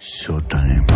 Showtime.